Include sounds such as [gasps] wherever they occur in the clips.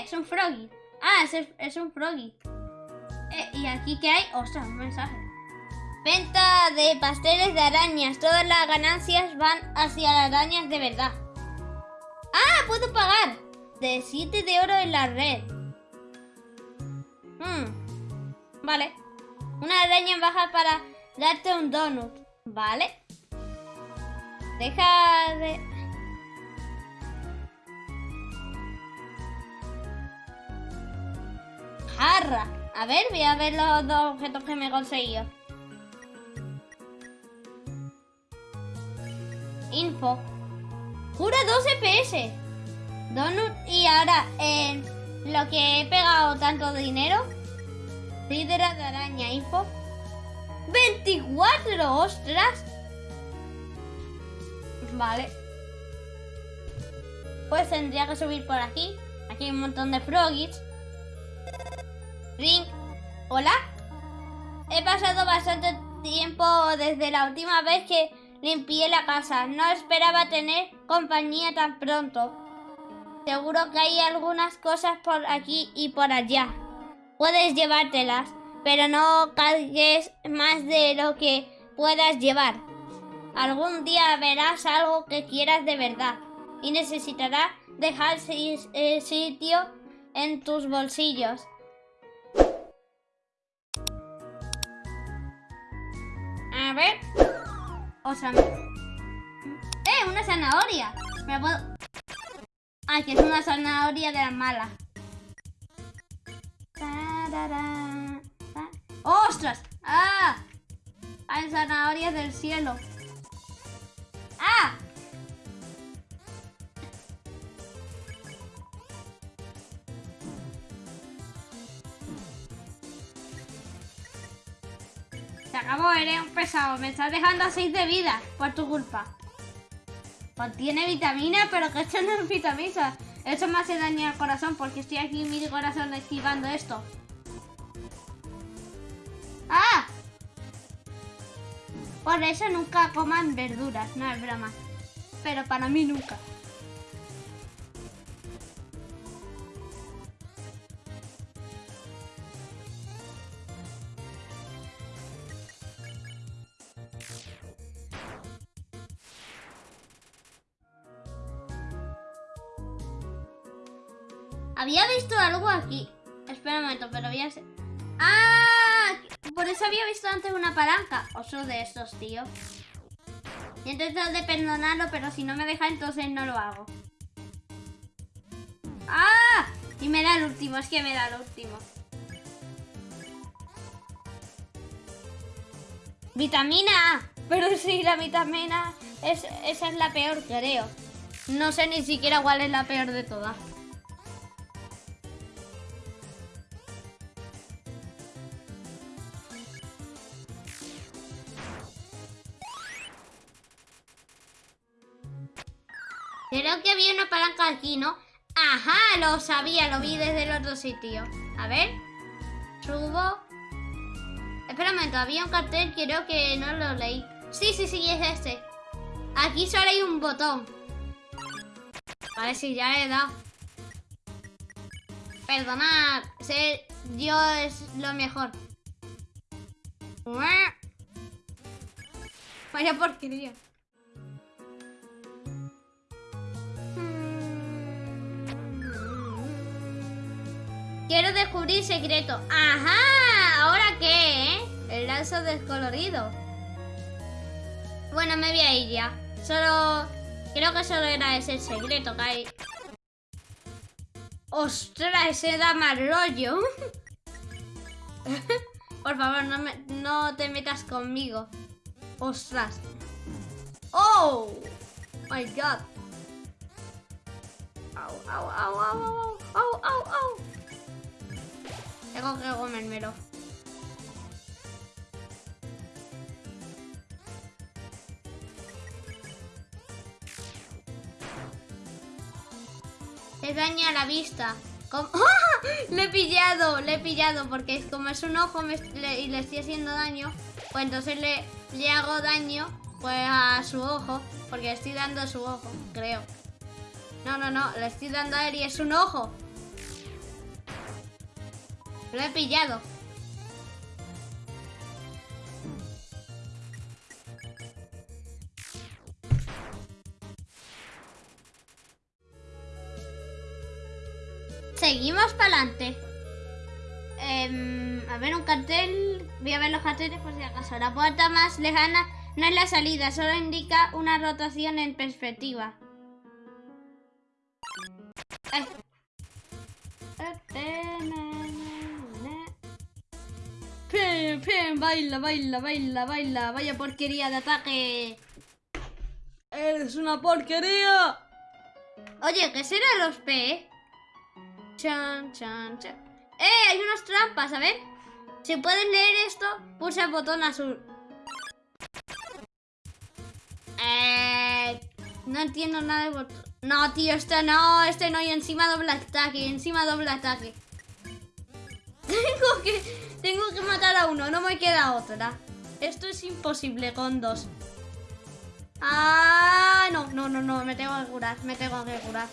Es un froggy. Ah, es, es un froggy. Eh, ¿Y aquí qué hay? Ostras, un mensaje. Venta de pasteles de arañas. Todas las ganancias van hacia las arañas de verdad. ¡Ah! ¡Puedo pagar! De 7 de oro en la red. Hmm. Vale. Una araña baja para darte un donut. Vale. Deja de... Jarra. A ver, voy a ver los dos objetos que me he conseguido. Info. Cura 2 FPS. Donut y ahora en lo que he pegado tanto dinero. Líder de araña, info. 24, ostras. Vale. Pues tendría que subir por aquí. Aquí hay un montón de froggies. Ring. ¿Hola? He pasado bastante tiempo desde la última vez que limpié la casa. No esperaba tener compañía tan pronto. Seguro que hay algunas cosas por aquí y por allá. Puedes llevártelas, pero no cargues más de lo que puedas llevar. Algún día verás algo que quieras de verdad y necesitarás dejar eh, sitio en tus bolsillos. A ver. Otra. ¡Eh! Una zanahoria. Me puedo... Ay, que es una zanahoria de las malas. ¡Ostras! ¡Ah! Hay zanahorias del cielo. Eres pesado. Me estás dejando a 6 de vida por tu culpa. Contiene vitamina, pero que esto no es vitamina. Eso me hace daño al corazón porque estoy aquí mi corazón esquivando esto. ¡Ah! Por eso nunca coman verduras, no es broma. Pero para mí nunca. Algo aquí. Espera un momento, pero voy a... ¡Ah! Por eso había visto antes una palanca. Oso de estos, tío. Y intentado de perdonarlo, pero si no me deja, entonces no lo hago. ¡Ah! Y me da el último, es que me da el último. Vitamina. Pero sí, la vitamina es, esa es la peor, creo. No sé ni siquiera cuál es la peor de todas. Aquí, ¿no? Ajá, lo sabía, lo vi desde el otro sitio. A ver. Subo. Espera un momento, había un cartel, creo que no lo leí. Sí, sí, sí, es este. Aquí solo hay un botón. Vale, sí, ya he dado. Perdonad, ser yo es lo mejor. Vaya porquería. Quiero descubrir secreto. ¡Ajá! ¿Ahora qué, eh? El lazo descolorido. Bueno, me voy a ir ya. Solo... Creo que solo era ese secreto que hay. ¡Ostras! Ese da mal rollo. [laughs] Por favor, no, me, no te metas conmigo. ¡Ostras! ¡Oh! My God. Au, au, au, au, au, au, au, au. Tengo que comérmelo. Se daña la vista. [laughs] ¡Ah! Le he pillado, le he pillado porque como es un ojo y le estoy haciendo daño, pues entonces le, le hago daño pues a su ojo, porque le estoy dando su ojo, creo. No, no, no, le estoy dando a él y es un ojo. Lo he pillado. Seguimos para adelante. Em, a ver, un cartel. Voy a ver los carteles por si acaso. La puerta más lejana no es la salida, solo indica una rotación en perspectiva. Baila, baila, baila, baila. Vaya porquería de ataque. ¡Eres una porquería! Oye, ¿qué será los P? Chan, chan, chan. ¡Eh! Hay unas trampas, a ver. Si puedes leer esto, pulsa el botón azul. Eh, no entiendo nada de botón. No, tío, este no, este no. Y encima doble ataque, encima doble ataque. [laughs] Tengo que, tengo que matar a uno, no me queda otra. Esto es imposible con dos. Ah, no, no, no, no, me tengo que curar, me tengo que curar.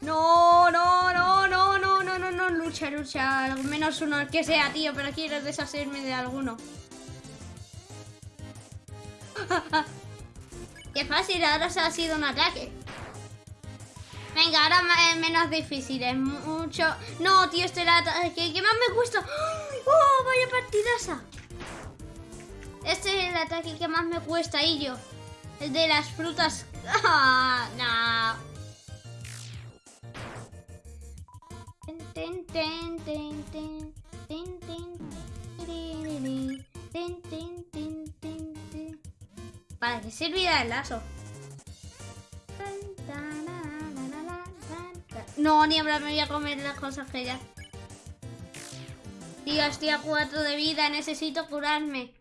No, no, no, no, no, no, no, no, lucha, lucha, al menos uno, que sea, tío, pero quiero deshacerme de alguno. [laughs] Qué fácil, ahora se ha sido un ataque. Venga, ahora es menos difícil, es mucho... No, tío, este es el ataque que más me cuesta. ¡Oh, vaya partidaza! Este es el ataque que más me cuesta, y yo. El de las frutas. ¡Ah, no! ¿Para qué servirá el lazo? No, ni hablar, me voy a comer las cosas que ya. Tío, estoy a cuatro de vida, necesito curarme.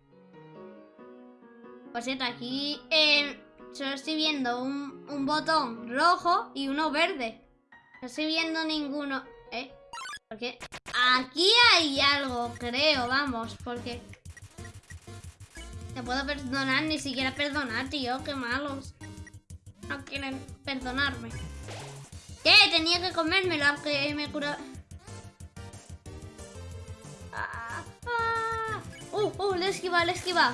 Por cierto, aquí eh, solo estoy viendo un, un botón rojo y uno verde. No estoy viendo ninguno. ¿Eh? Porque aquí hay algo, creo, vamos, porque... Te puedo perdonar, ni siquiera perdonar, tío, qué malos. No quieren perdonarme. ¿Qué? Tenía que comérmelo, aunque me cura... Ah, ah. ¡Uh, uh! Le esquiva, le esquiva.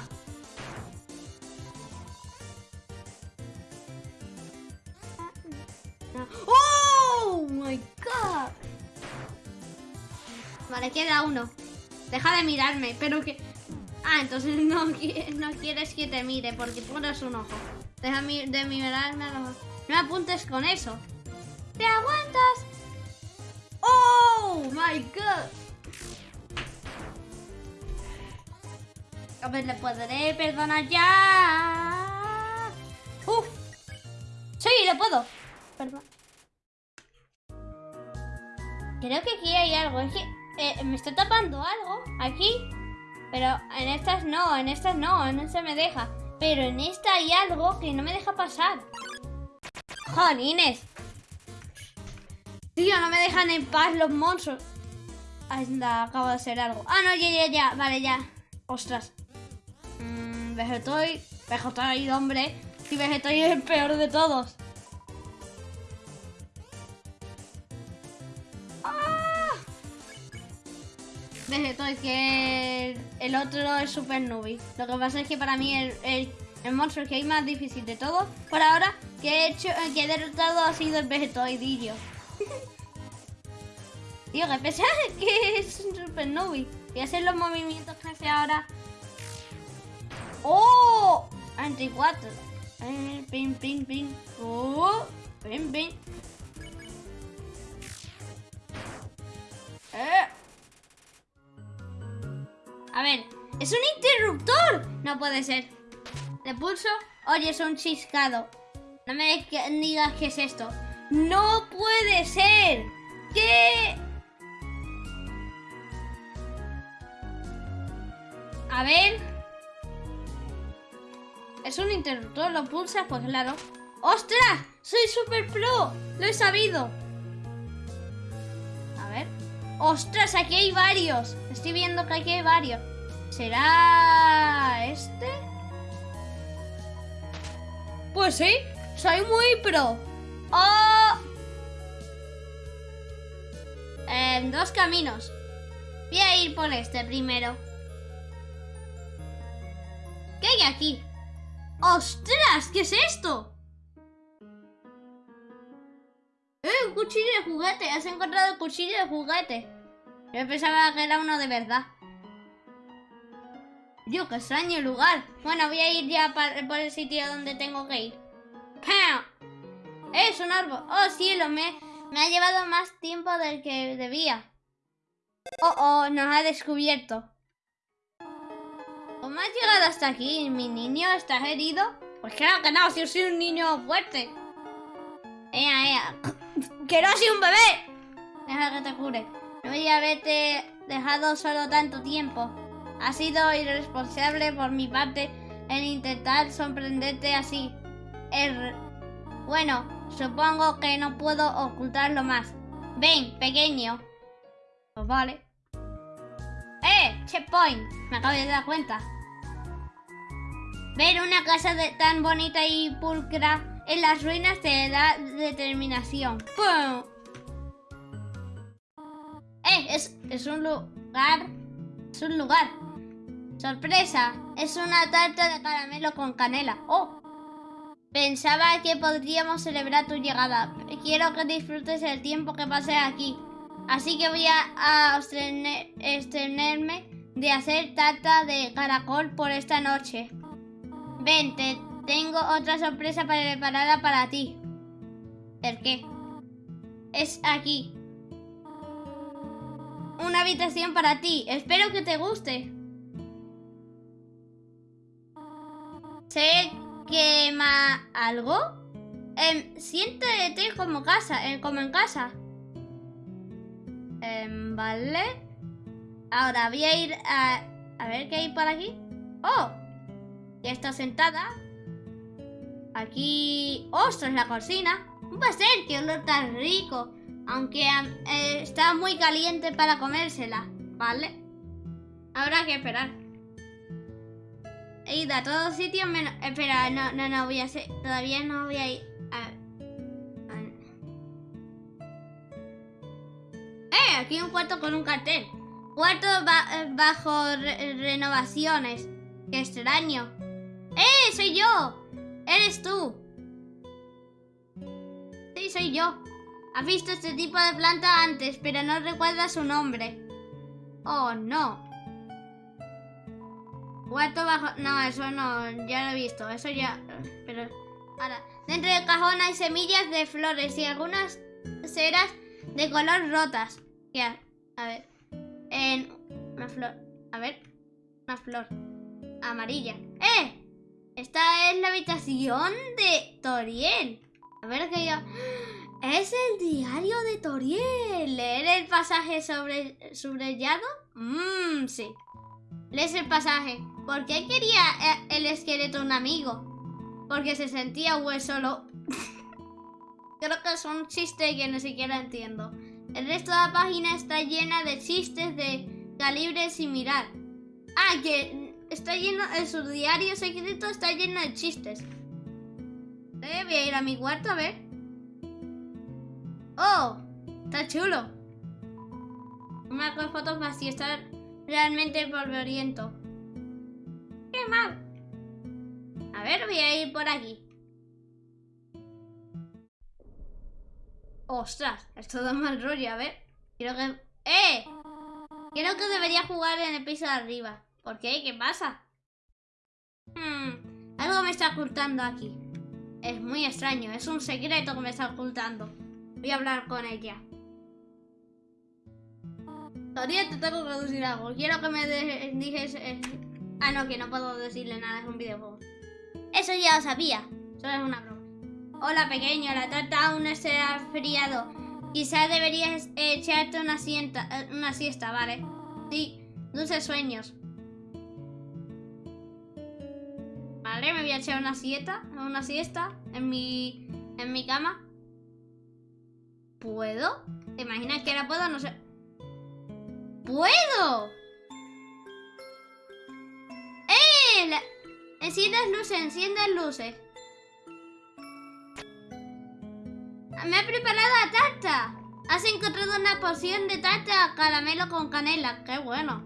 ¡Oh! ¡My God! Vale, queda uno. Deja de mirarme, pero que... Ah, entonces no, no quieres que te mire porque pones un ojo. Deja de mirarme a los. No apuntes con eso. ¿Te aguantas? ¡Oh! ¡My God! A ver, ¿le podré perdonar ya? ¡Uf! ¡Sí, le puedo! Perdón. Creo que aquí hay algo. Es que eh, me está tapando algo aquí. Pero en estas no, en estas no, no se me deja. Pero en esta hay algo que no me deja pasar. ¡Jolines! Tío, no me dejan en paz los monstruos. Anda, acabo de hacer algo. Ah, no, ya, ya, ya. Vale, ya. Ostras. Mm, Vegetoid. Vegetoid, hombre. Si Vegetoid es el peor de todos. ¡Ah! Vegetoid, que el, otro es Super Nubi. Lo que pasa es que para mí el, monstruo que hay más difícil de todos, por ahora, que he hecho, que he derrotado ha sido el Vegetoidillo. Tío, que pesa que es un Super Nubi. Y hacer los movimientos que hace ahora. ¡Oh! 24. Eh, pin, pin, pin. ¡Oh! Pin, pin. Eh. A ver, ¡es un interruptor! No puede ser. Le pulso. Oye, es un chiscado. No me digas qué es esto. ¡No puede ser! ¿Qué? Ver. Es un interruptor, lo pulsas, pues claro. ¡Ostras! ¡Soy super pro! ¡Lo he sabido! A ver. ¡Ostras! Aquí hay varios. Estoy viendo que aquí hay varios. ¿Será este? Pues sí, soy muy pro. ¡Oh! en dos caminos. Voy a ir por este primero. ¿Qué hay aquí? ¡Ostras! ¿Qué es esto? ¡Eh! Un cuchillo de juguete. Has encontrado el cuchillo de juguete. Yo pensaba que era uno de verdad. Dios, qué extraño lugar. Bueno, voy a ir ya por el sitio donde tengo que ir. ¡Pam! ¡Es un árbol! ¡Oh, cielo! Me, me ha llevado más tiempo del que debía. ¡Oh, oh! Nos ha descubierto. ¿Cómo has llegado hasta aquí? ¿Mi niño? ¿Estás herido? Pues claro que no, si yo soy un niño fuerte. ¡Ea, ea! [coughs] ¡Que no soy un bebé! Deja que te cure. No voy a haberte dejado solo tanto tiempo. Ha sido irresponsable por mi parte en intentar sorprenderte así. Er, bueno, supongo que no puedo ocultarlo más. Ven, pequeño. Pues vale. ¡Eh! Checkpoint. Me acabo de dar cuenta. Ver una casa de, tan bonita y pulcra en las ruinas te da determinación. ¡Pum! ¡Eh! Es, es un lugar. Es un lugar. ¡Sorpresa! Es una tarta de caramelo con canela. ¡Oh! Pensaba que podríamos celebrar tu llegada. Quiero que disfrutes el tiempo que pases aquí. Así que voy a, estrenarme de hacer tarta de caracol por esta noche. Ven, te tengo otra sorpresa preparada para ti. ¿El qué? Es aquí. Una habitación para ti. Espero que te guste. ¿Se quema algo? Eh, siéntete como casa, eh, como en casa. Em, vale. Ahora voy a ir a... A ver qué hay por aquí. ¡Oh! Ya está sentada. Aquí... ¡Ostras, la cocina! Un pastel, qué olor tan rico. Aunque eh, está muy caliente para comérsela. ¿Vale? Habrá que esperar. He ido a todos sitios menos... Espera, no, no, no, voy a hacer... Todavía no voy a ir... ¡Eh! Aquí un cuarto con un cartel. Cuarto bajo renovaciones. ¡Qué extraño! ¡Eh! ¡Soy yo! ¡Eres tú! Sí, soy yo. Has visto este tipo de planta antes, pero no recuerda su nombre. Oh, no. Cuarto bajo... No, eso no, ya lo he visto. Eso ya... Pero... Ahora, dentro del cajón hay semillas de flores y algunas ceras de color rotas. Ya, a ver. En... Una flor... A ver. Una flor. Amarilla. ¡Eh! Esta es la habitación de Toriel. A ver qué yo... [gasps] Es el diario de Toriel. ¿Leer el pasaje sobre subrayado? Mmm, sí. Lees el pasaje. ¿Por qué quería eh, el esqueleto un amigo? Porque se sentía hueso. [laughs] Creo que es un chiste que ni siquiera entiendo. El resto de la página está llena de chistes de calibre similar. Ah, que está lleno, en su diario secreto está lleno de chistes. Eh, voy a ir a mi cuarto a ver. ¡Oh! Está chulo. Me hago fotos y está realmente polvoriento. ¡Qué mal! A ver, voy a ir por aquí. ¡Ostras! Esto da [laughs] mal rollo, a ver. Creo que... ¡Eh! Creo que debería jugar en el piso de arriba. ¿Por qué? ¿Qué pasa? Hmm, algo me está ocultando aquí. Es muy extraño, es un secreto que me está ocultando. Voy a hablar con ella. Todavía te tengo que decir algo. Quiero que me dijes... Eh, Ah, no, que no puedo decirle nada, es un videojuego. Eso ya lo sabía. Solo es una broma. Hola, pequeño, la tarta aún se ha friado. Quizás deberías echarte una, eh, una siesta, ¿vale? Sí, dulces sueños. Vale, me voy a echar una siesta, una siesta en mi, en mi cama. ¿Puedo? ¿Te imaginas que ahora puedo? No sé. ¡Puedo! Enciendas luces, enciendas luces. Me ha preparado la tarta. Has encontrado una poción de tarta caramelo con canela. Qué bueno.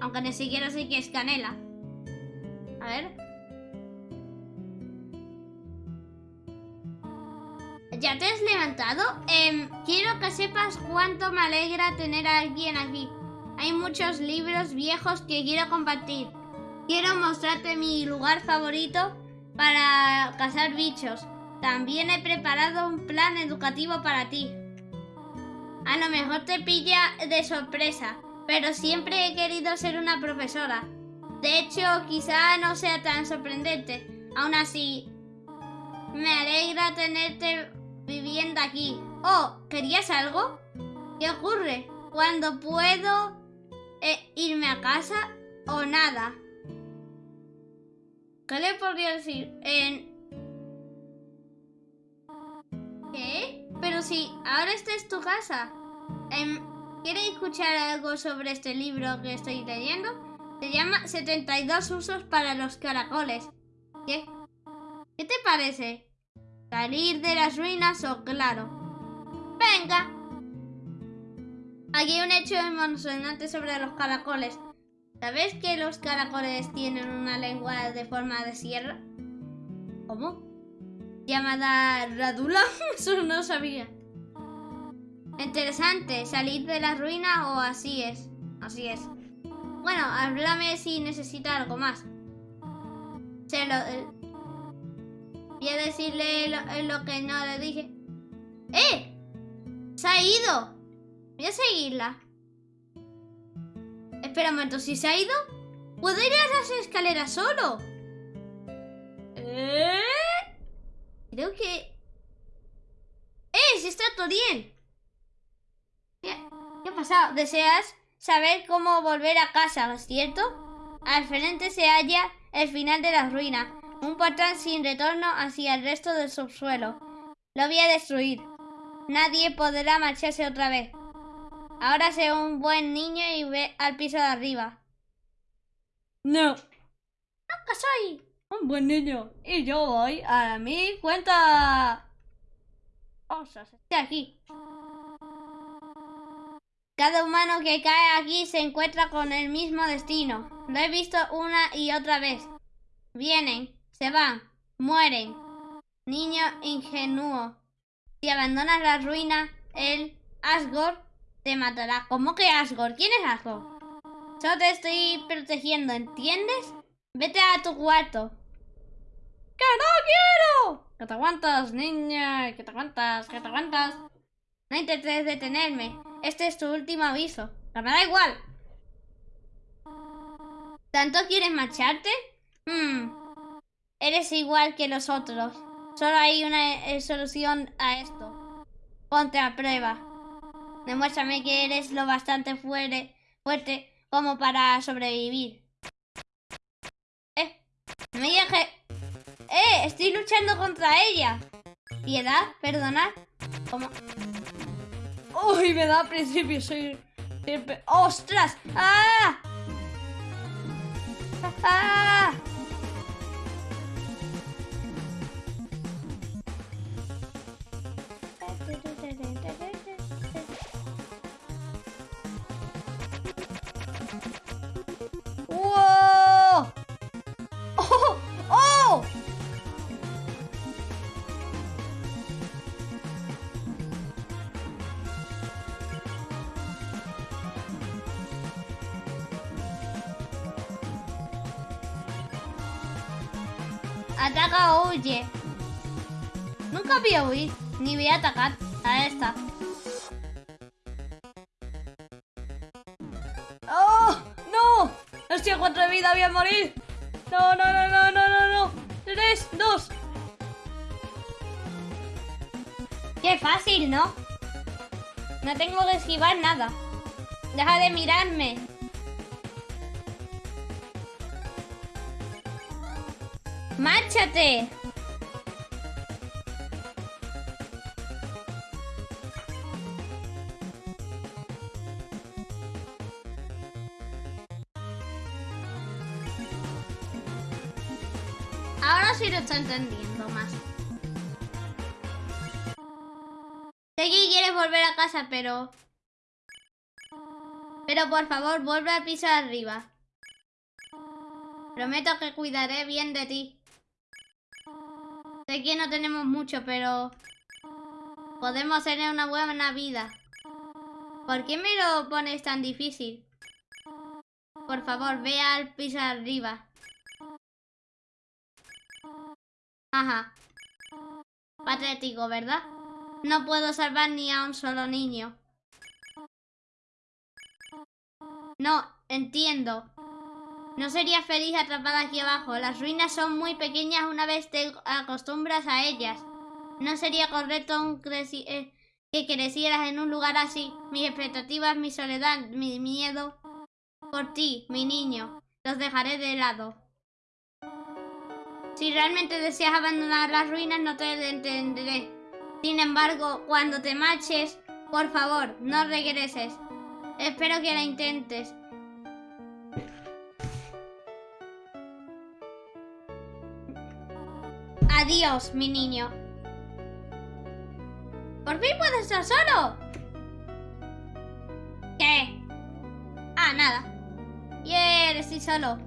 Aunque ni siquiera sé qué es canela. A ver. ¿Ya te has levantado? Em, quiero que sepas cuánto me alegra tener a alguien aquí. Hay muchos libros viejos que quiero compartir. Quiero mostrarte mi lugar favorito para cazar bichos. También he preparado un plan educativo para ti. A lo mejor te pilla de sorpresa, pero siempre he querido ser una profesora. De hecho, quizá no sea tan sorprendente. Aún así, me alegra tenerte viviendo aquí. Oh, ¿querías algo? ¿Qué ocurre? ¿Cuándo puedo eh, irme a casa o nada? ¿Qué le podría decir? En... ¿Qué? Pero si ahora esta es tu casa. Em, ¿Quieres escuchar algo sobre este libro que estoy leyendo? Se llama 72 usos para los caracoles. ¿Qué? ¿Qué te parece? ¿Salir de las ruinas o claro? ¡Venga! Aquí hay un hecho emocionante sobre los caracoles. ¿Sabes que los caracoles tienen una lengua de forma de sierra? ¿Cómo? ¿Llamada radula? [laughs] Eso no sabía. Interesante, salir de la ruina o así es. Así es. Bueno, háblame si necesita algo más. Se lo... Voy a decirle lo, eh, lo, que no le dije. ¡Eh! ¡Se ha ido! Voy a seguirla. Espera un momento, si se ha ido, ¿puedo ir a las escaleras solo? ¿Eh? Creo que... ¡Eh! Si está todo bien. ¿Qué, ha pasado? ¿Deseas saber cómo volver a casa, cierto? Al frente se halla el final de la ruina, un portal sin retorno hacia el resto del subsuelo. Lo voy a destruir. Nadie podrá marcharse otra vez. Ahora sé un buen niño y ve al piso de arriba. No. Nunca soy. Un buen niño. Y yo voy a mi cuenta. Osas, estoy aquí. Cada humano que cae aquí se encuentra con el mismo destino. Lo he visto una y otra vez. Vienen, se van, mueren. Niño ingenuo. Si abandonas la ruina, el Asgore te matará. ¿Cómo que Asgore? ¿Quién es Asgore? Solo te estoy protegiendo, ¿entiendes? Vete a tu cuarto. ¡Que no quiero! Que te aguantas, niña, que te aguantas, que te aguantas. No intentes detenerme. Este es tu último aviso. Me da igual. ¿Tanto quieres marcharte? Hmm. Eres igual que los otros. Solo hay una eh, solución a esto. Ponte a prueba. Demuéstrame que eres lo bastante fuerte, fuerte como para sobrevivir. Eh, me dije... Eh, estoy luchando contra ella. Piedad, perdonad. ¿Cómo? Uy, me da principio, soy... ¡Ostras! ¡Ah! ¡Ah! Ataca o huye. Nunca voy a huir, ni voy a atacar a esta. ¡Oh! ¡No! Estoy a cuatro vida, voy a morir. No, no, no, no, no, no, no. Tres, dos. Qué fácil, ¿no? No tengo que esquivar nada. Deja de mirarme. ¡Márchate! Ahora sí lo está entendiendo más. Que quieres volver a casa, pero... Pero por favor, vuelve al piso de arriba. Prometo que cuidaré bien de ti. Sé que no tenemos mucho, pero... Podemos tener una buena vida. ¿Por qué me lo pones tan difícil? Por favor, ve al piso arriba. Ajá. Patético, ¿verdad? No puedo salvar ni a un solo niño. No, entiendo. No sería feliz atrapada aquí abajo. Las ruinas son muy pequeñas una vez te acostumbras a ellas. No sería correcto eh, que crecieras en un lugar así. Mis expectativas, mi soledad, mi miedo por ti, mi niño. Los dejaré de lado. Si realmente deseas abandonar las ruinas, no te entenderé. Sin embargo, cuando te marches, por favor, no regreses. Espero que la intentes. Adiós, mi niño. ¿Por fin puedes estar solo? ¿Qué? Ah, nada. Yeah, estoy solo.